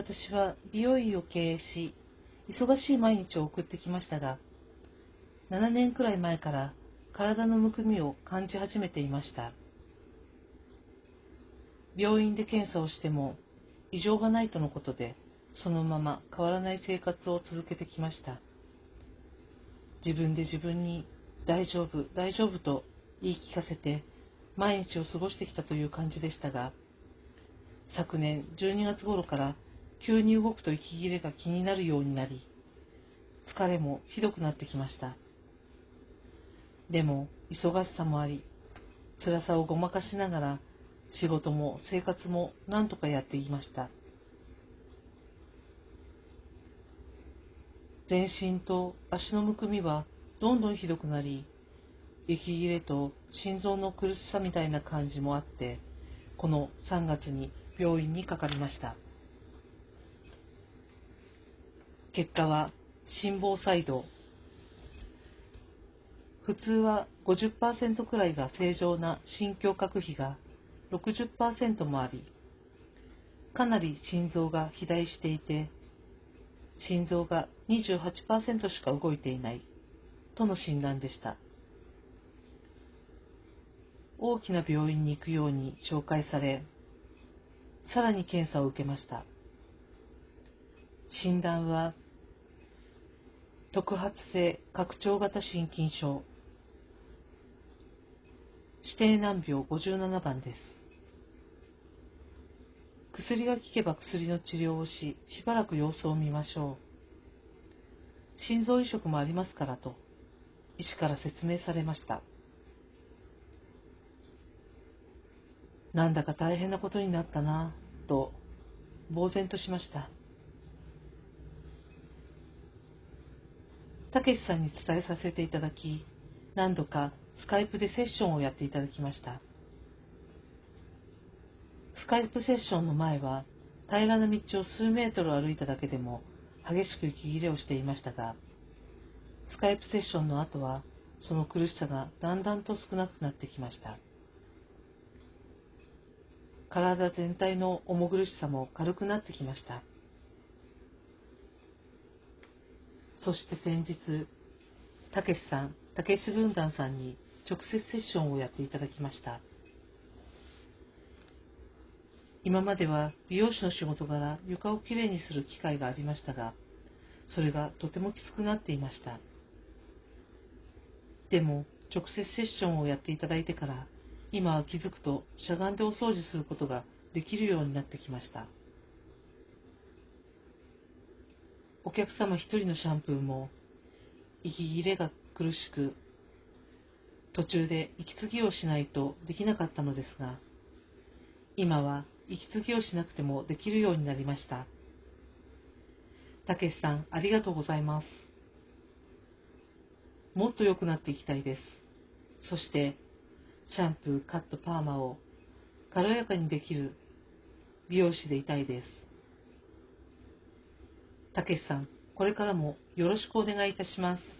私は美容院を経営し、忙しい毎日を送ってきましたが、7年くらい前から体のむくみを感じ始めていました。病院で検査をしても異常がないとのことで、そのまま変わらない生活を続けてきました。自分で自分に大丈夫、大丈夫と言い聞かせて毎日を過ごしてきたという感じでしたが、昨年12月頃から急に動くと息切れが気になるようになり、疲れもひどくなってきました。でも、忙しさもあり、辛さをごまかしながら、仕事も生活も何とかやっていました。全身と足のむくみはどんどんひどくなり、息切れと心臓の苦しさみたいな感じもあって、この3月に病院にかかりました。結果は心房細動。普通は50%くらいが正常な心胸郭比が60%もあり、かなり心臓が肥大していて、心臓が28%しか動いていないとの診断でした。大きな病院に行くように紹介され、さらに検査を受けました。診断は、特発性拡張型心筋症、指定難病57番です。薬が効けば薬の治療をし、しばらく様子を見ましょう。心臓移植もありますからと、医師から説明されました。なんだか大変なことになったなと呆然としましたたけしさんに伝えさせていただき何度かスカイプでセッションをやっていただきましたスカイプセッションの前は平らな道を数メートル歩いただけでも激しく息切れをしていましたがスカイプセッションの後はその苦しさがだんだんと少なくなってきました。体全体の重苦しさも軽くなってきました。そして先日、たけしさん、たけし軍団さんに直接セッションをやっていただきました。今までは美容師の仕事柄床をきれいにする機会がありましたが、それがとてもきつくなっていました。でも、直接セッションをやっていただいてから今は気づくとしゃがんでお掃除することができるようになってきました。お客様一人のシャンプーも息切れが苦しく途中で息継ぎをしないとできなかったのですが今は息継ぎをしなくてもできるようになりました。たけしさんありがとうございます。もっと良くなっていきたいです。そしてシャンプー、カット、パーマを軽やかにできる美容師でいたいです。たけしさん、これからもよろしくお願いいたします。